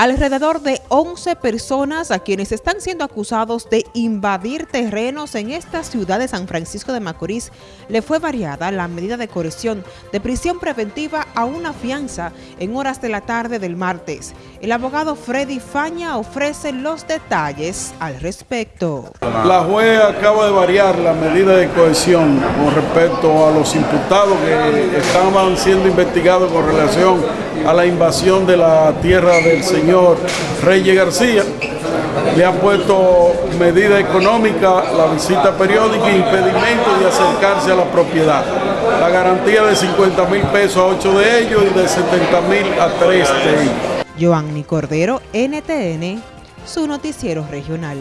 Alrededor de 11 personas a quienes están siendo acusados de invadir terrenos en esta ciudad de San Francisco de Macorís le fue variada la medida de corrección de prisión preventiva a una fianza en horas de la tarde del martes. El abogado Freddy Faña ofrece los detalles al respecto. La juez acaba de variar la medida de cohesión con respecto a los imputados que estaban siendo investigados con relación a la invasión de la tierra del señor Reyes García. Le han puesto medida económica, la visita periódica e impedimento de acercarse a la propiedad. La garantía de 50 mil pesos a 8 de ellos y de 70 mil a 3 de ellos. Joanny Cordero, NTN, su noticiero regional.